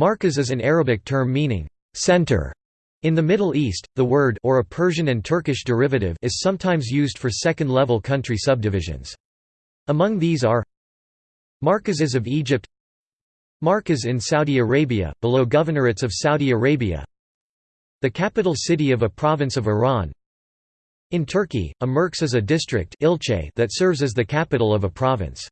Markaz is an Arabic term meaning center. In the Middle East, the word or a Persian and Turkish derivative is sometimes used for second-level country subdivisions. Among these are Markazes of Egypt Markaz in Saudi Arabia, below governorates of Saudi Arabia The capital city of a province of Iran In Turkey, a merkez is a district that serves as the capital of a province.